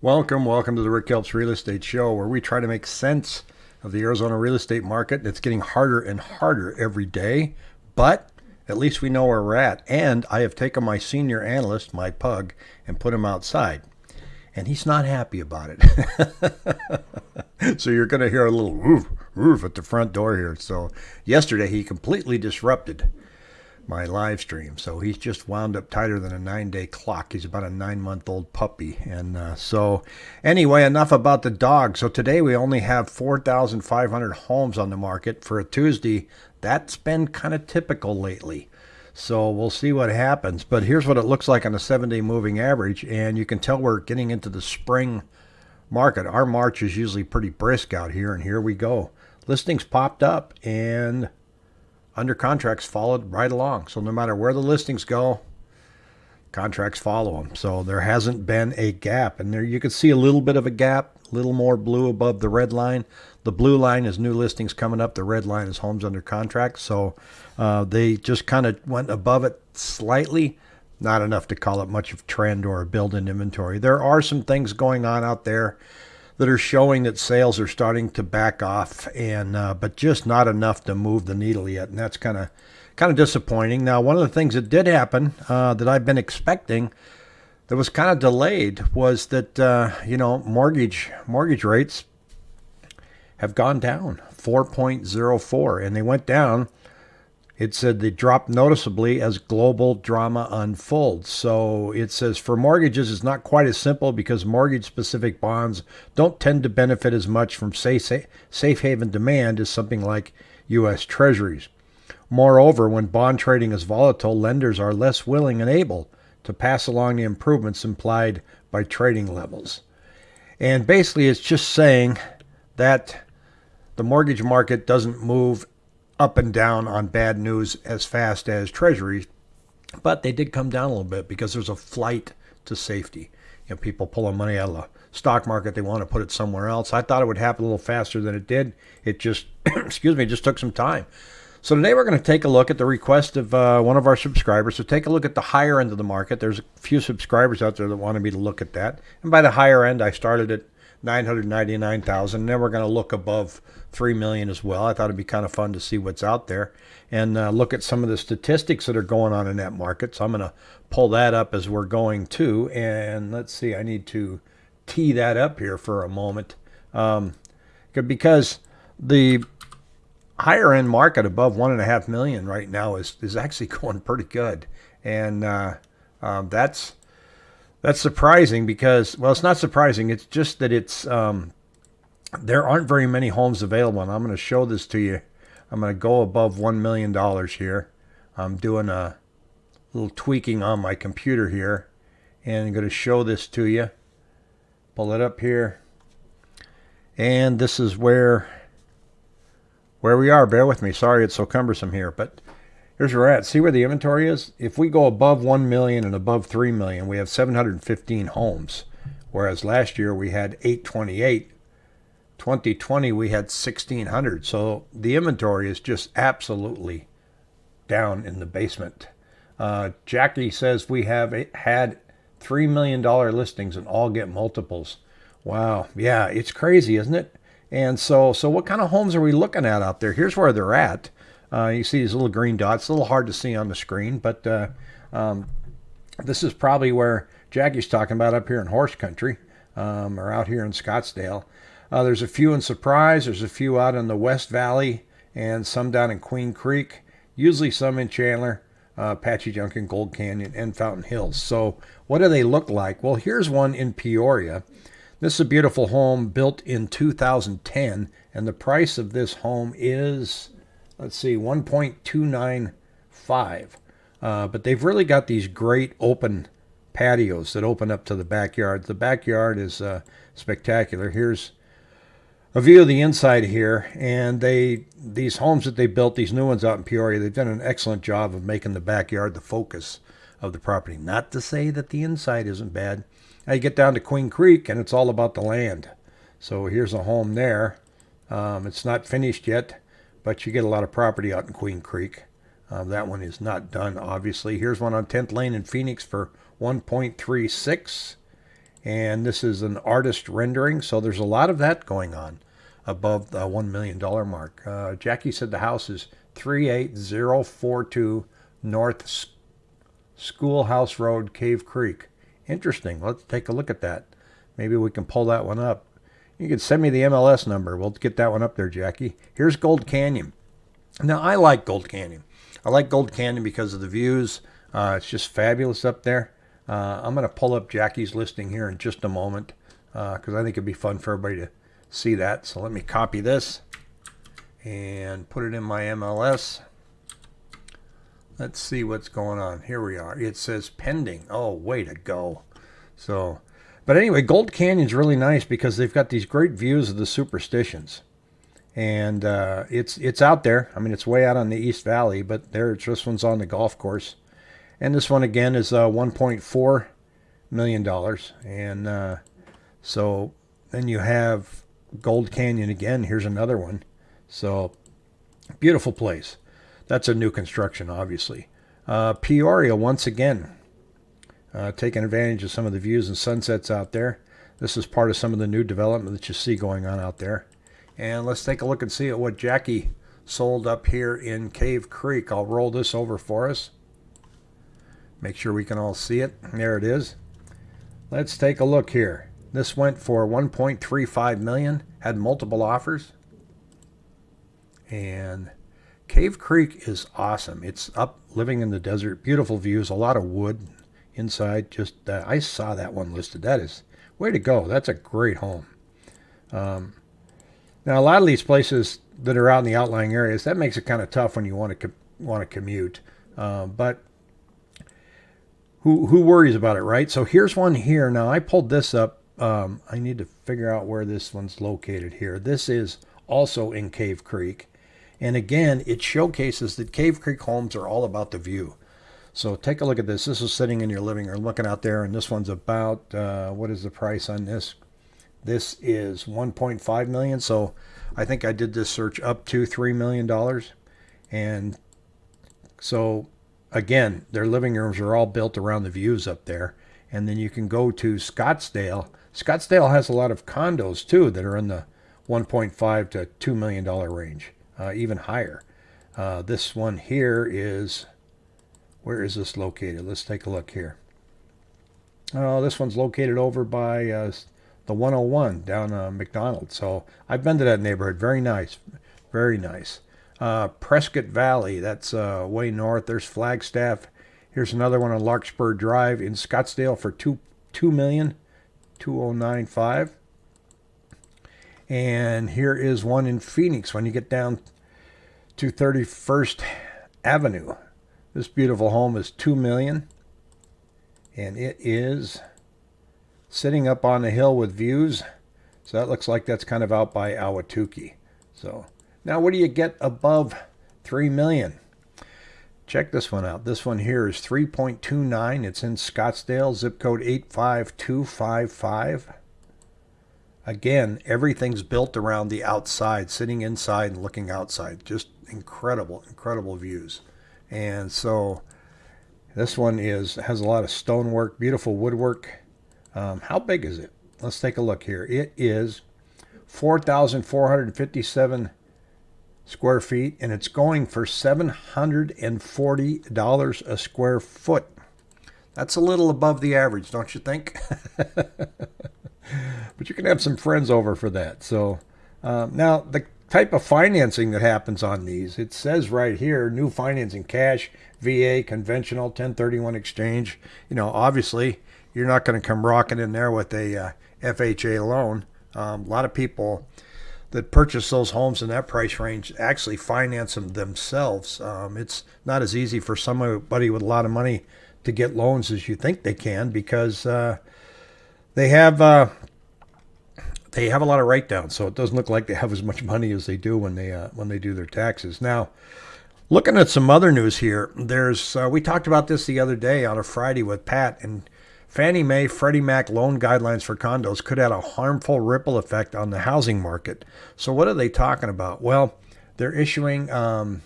Welcome, welcome to the Rick Helps Real Estate Show, where we try to make sense of the Arizona real estate market. It's getting harder and harder every day, but at least we know where we're at. And I have taken my senior analyst, my pug, and put him outside. And he's not happy about it. so you're going to hear a little roof, roof at the front door here. So yesterday he completely disrupted my live stream. So he's just wound up tighter than a nine day clock. He's about a nine month old puppy. And uh, so, anyway, enough about the dog. So today we only have 4,500 homes on the market for a Tuesday. That's been kind of typical lately. So we'll see what happens. But here's what it looks like on a seven day moving average. And you can tell we're getting into the spring market. Our March is usually pretty brisk out here. And here we go. Listings popped up and under contracts followed right along. So no matter where the listings go, contracts follow them. So there hasn't been a gap. And there you can see a little bit of a gap, a little more blue above the red line. The blue line is new listings coming up. The red line is homes under contract. So uh, they just kind of went above it slightly. Not enough to call it much of trend or a build in inventory. There are some things going on out there that are showing that sales are starting to back off, and uh, but just not enough to move the needle yet, and that's kind of kind of disappointing. Now, one of the things that did happen uh, that I've been expecting that was kind of delayed was that uh, you know mortgage mortgage rates have gone down 4.04, and they went down it said they dropped noticeably as global drama unfolds. So it says for mortgages, it's not quite as simple because mortgage specific bonds don't tend to benefit as much from safe haven demand as something like U.S. Treasuries. Moreover, when bond trading is volatile, lenders are less willing and able to pass along the improvements implied by trading levels. And basically, it's just saying that the mortgage market doesn't move up and down on bad news as fast as treasuries, but they did come down a little bit because there's a flight to safety. You know, people pulling money out of the stock market, they want to put it somewhere else. I thought it would happen a little faster than it did. It just, excuse me, just took some time. So today we're going to take a look at the request of uh, one of our subscribers. So take a look at the higher end of the market. There's a few subscribers out there that wanted me to look at that. And by the higher end, I started at 999,000. Then we're going to look above 3 million as well. I thought it'd be kind of fun to see what's out there and uh, look at some of the statistics that are going on in that market. So I'm going to pull that up as we're going to. And let's see, I need to tee that up here for a moment. Um, because the higher end market above one and a half million right now is, is actually going pretty good. And uh, um, that's that's surprising because, well, it's not surprising. It's just that it's um, there aren't very many homes available, and I'm going to show this to you. I'm going to go above one million dollars here. I'm doing a little tweaking on my computer here, and I'm going to show this to you. Pull it up here, and this is where where we are. Bear with me. Sorry, it's so cumbersome here, but Here's where we're at. See where the inventory is? If we go above 1 million and above 3 million, we have 715 homes. Whereas last year we had 828. 2020 we had 1600. So the inventory is just absolutely down in the basement. Uh, Jackie says we have had $3 million listings and all get multiples. Wow. Yeah, it's crazy, isn't it? And so, so what kind of homes are we looking at out there? Here's where they're at. Uh, you see these little green dots. a little hard to see on the screen, but uh, um, this is probably where Jackie's talking about up here in horse country um, or out here in Scottsdale. Uh, there's a few in Surprise. There's a few out in the West Valley and some down in Queen Creek. Usually some in Chandler, uh, Apache Junction, Gold Canyon, and Fountain Hills. So what do they look like? Well, here's one in Peoria. This is a beautiful home built in 2010, and the price of this home is let's see, 1.295. Uh, but they've really got these great open patios that open up to the backyard. The backyard is uh, spectacular. Here's a view of the inside here, and they these homes that they built, these new ones out in Peoria, they've done an excellent job of making the backyard the focus of the property. Not to say that the inside isn't bad. Now you get down to Queen Creek, and it's all about the land. So here's a home there. Um, it's not finished yet but you get a lot of property out in Queen Creek. Uh, that one is not done, obviously. Here's one on 10th Lane in Phoenix for 1.36. And this is an artist rendering, so there's a lot of that going on above the $1 million mark. Uh, Jackie said the house is 38042 North Schoolhouse Road, Cave Creek. Interesting. Let's take a look at that. Maybe we can pull that one up. You can send me the MLS number. We'll get that one up there, Jackie. Here's Gold Canyon. Now, I like Gold Canyon. I like Gold Canyon because of the views. Uh, it's just fabulous up there. Uh, I'm going to pull up Jackie's listing here in just a moment because uh, I think it'd be fun for everybody to see that. So let me copy this and put it in my MLS. Let's see what's going on. Here we are. It says pending. Oh, way to go. So, but anyway, Gold Canyon's really nice because they've got these great views of the superstitions. And uh, it's it's out there. I mean, it's way out on the East Valley, but there, this one's on the golf course. And this one again is uh, 1.4 million dollars. And uh, so then you have Gold Canyon again. Here's another one. So beautiful place. That's a new construction, obviously. Uh, Peoria, once again, uh, taking advantage of some of the views and sunsets out there. This is part of some of the new development that you see going on out there. And let's take a look and see at what Jackie sold up here in Cave Creek. I'll roll this over for us. Make sure we can all see it. There it is. Let's take a look here. This went for 1.35 million, had multiple offers. And Cave Creek is awesome. It's up living in the desert, beautiful views, a lot of wood inside. Just uh, I saw that one listed. That is way to go. That's a great home. Um, now a lot of these places that are out in the outlying areas, that makes it kind of tough when you want to want to commute. Uh, but who who worries about it, right? So here's one here. Now I pulled this up. Um, I need to figure out where this one's located here. This is also in Cave Creek. And again, it showcases that Cave Creek homes are all about the view. So take a look at this. This is sitting in your living room looking out there, and this one's about, uh, what is the price on this? This is 1.5 million. So I think I did this search up to $3 million. And so again, their living rooms are all built around the views up there. And then you can go to Scottsdale. Scottsdale has a lot of condos too that are in the 1.5 to $2 million range uh, even higher. Uh, this one here is, where is this located? Let's take a look here. Oh, this one's located over by uh, the 101 down uh, McDonald. So I've been to that neighborhood. Very nice. Very nice. Uh, Prescott Valley, that's uh, way north. There's Flagstaff. Here's another one on Larkspur Drive in Scottsdale for two two million two oh nine five. And here is one in Phoenix when you get down to 31st Avenue. This beautiful home is 2 million and it is sitting up on a hill with views. So that looks like that's kind of out by Ahwatukee. So now what do you get above 3 million? Check this one out. This one here is 3.29. It's in Scottsdale, zip code 85255. Again, everything's built around the outside, sitting inside and looking outside. Just incredible, incredible views. And so this one is has a lot of stonework, beautiful woodwork. Um, how big is it? Let's take a look here. It is 4,457 square feet, and it's going for $740 a square foot. That's a little above the average, don't you think? but you can have some friends over for that. So um, now the type of financing that happens on these, it says right here, new financing, cash, VA, conventional, 1031 exchange. You know, obviously you're not going to come rocking in there with a uh, FHA loan. Um, a lot of people that purchase those homes in that price range actually finance them themselves. Um, it's not as easy for somebody with a lot of money to get loans as you think they can because uh, they have uh, they have a lot of write downs, so it doesn't look like they have as much money as they do when they uh, when they do their taxes. Now, looking at some other news here, there's uh, we talked about this the other day on a Friday with Pat and Fannie Mae, Freddie Mac loan guidelines for condos could have a harmful ripple effect on the housing market. So what are they talking about? Well, they're issuing um,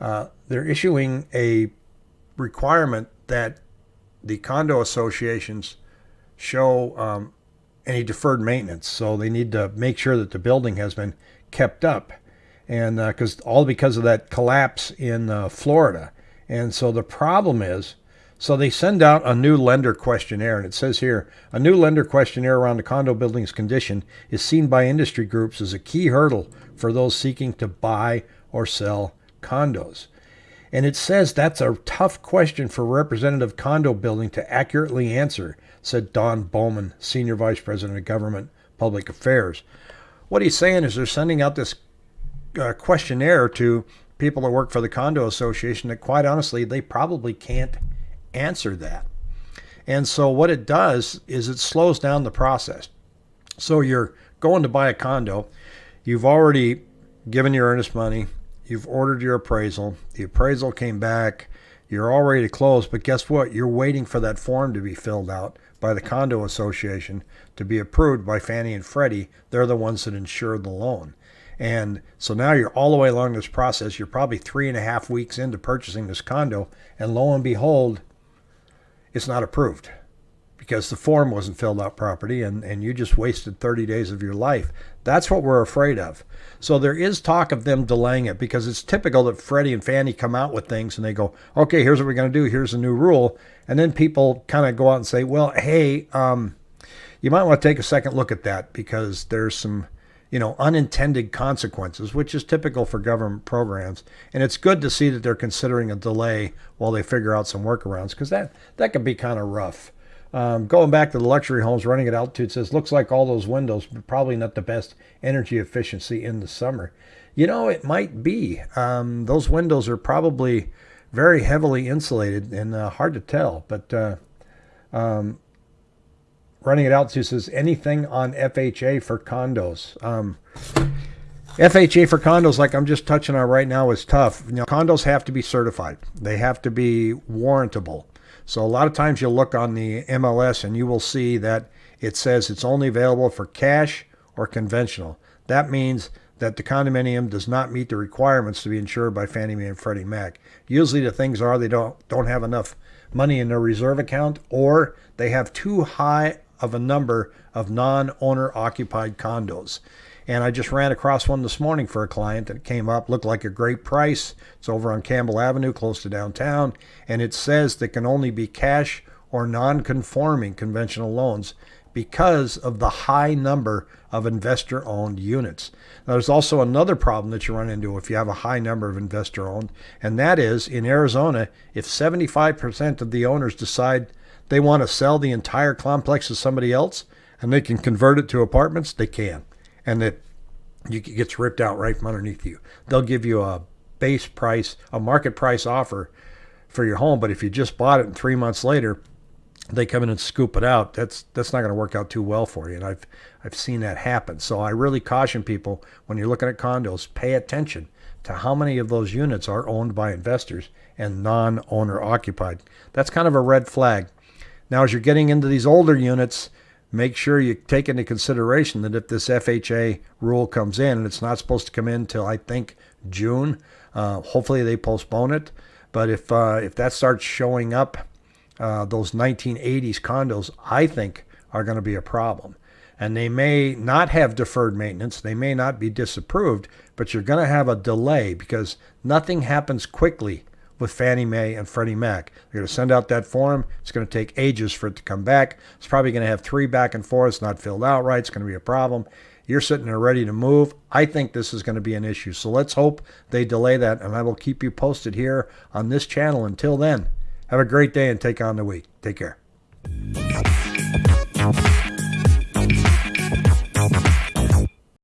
uh, they're issuing a requirement that the condo associations show um, any deferred maintenance. So they need to make sure that the building has been kept up, and because uh, all because of that collapse in uh, Florida. And so the problem is, so they send out a new lender questionnaire, and it says here a new lender questionnaire around the condo building's condition is seen by industry groups as a key hurdle for those seeking to buy or sell condos. And it says that's a tough question for representative condo building to accurately answer, said Don Bowman, Senior Vice President of Government Public Affairs. What he's saying is they're sending out this uh, questionnaire to people that work for the condo association that quite honestly they probably can't answer that. And so what it does is it slows down the process. So you're going to buy a condo, you've already given your earnest money, You've ordered your appraisal. The appraisal came back. You're all ready to close, but guess what? You're waiting for that form to be filled out by the condo association to be approved by Fannie and Freddie. They're the ones that insure the loan. And so now you're all the way along this process. You're probably three and a half weeks into purchasing this condo, and lo and behold, it's not approved because the form wasn't filled out properly and, and you just wasted 30 days of your life. That's what we're afraid of. So there is talk of them delaying it because it's typical that Freddie and Fannie come out with things and they go, okay, here's what we're going to do. Here's a new rule. And then people kind of go out and say, well, hey, um, you might want to take a second look at that because there's some, you know, unintended consequences, which is typical for government programs. And it's good to see that they're considering a delay while they figure out some workarounds because that, that can be kind of rough. Um, going back to the luxury homes running at altitude says looks like all those windows probably not the best energy efficiency in the summer. You know, it might be. Um, those windows are probably very heavily insulated and uh, hard to tell. But uh, um, running at altitude says anything on FHA for condos. Um, FHA for condos, like I'm just touching on right now, is tough. You know, condos have to be certified. They have to be warrantable. So a lot of times you'll look on the MLS and you will see that it says it's only available for cash or conventional. That means that the condominium does not meet the requirements to be insured by Fannie Mae and Freddie Mac. Usually the things are they don't don't have enough money in their reserve account or they have too high of a number of non-owner occupied condos. And I just ran across one this morning for a client that came up, looked like a great price. It's over on Campbell Avenue, close to downtown. And it says that can only be cash or non conforming conventional loans because of the high number of investor owned units. Now, there's also another problem that you run into if you have a high number of investor owned, and that is in Arizona, if 75% of the owners decide they want to sell the entire complex to somebody else and they can convert it to apartments, they can and it you gets ripped out right from underneath you. They'll give you a base price, a market price offer for your home, but if you just bought it and three months later they come in and scoop it out, that's that's not going to work out too well for you. And I've I've seen that happen. So I really caution people when you're looking at condos, pay attention to how many of those units are owned by investors and non-owner occupied. That's kind of a red flag. Now, as you're getting into these older units, make sure you take into consideration that if this FHA rule comes in, and it's not supposed to come in until I think June, uh, hopefully they postpone it. But if uh, if that starts showing up, uh, those 1980s condos, I think, are going to be a problem. And they may not have deferred maintenance, they may not be disapproved, but you're going to have a delay because nothing happens quickly with Fannie Mae and Freddie Mac. They're going to send out that form. It's going to take ages for it to come back. It's probably going to have three back and forths not filled out right. It's going to be a problem. You're sitting there ready to move. I think this is going to be an issue. So let's hope they delay that, and I will keep you posted here on this channel. Until then, have a great day and take on the week. Take care.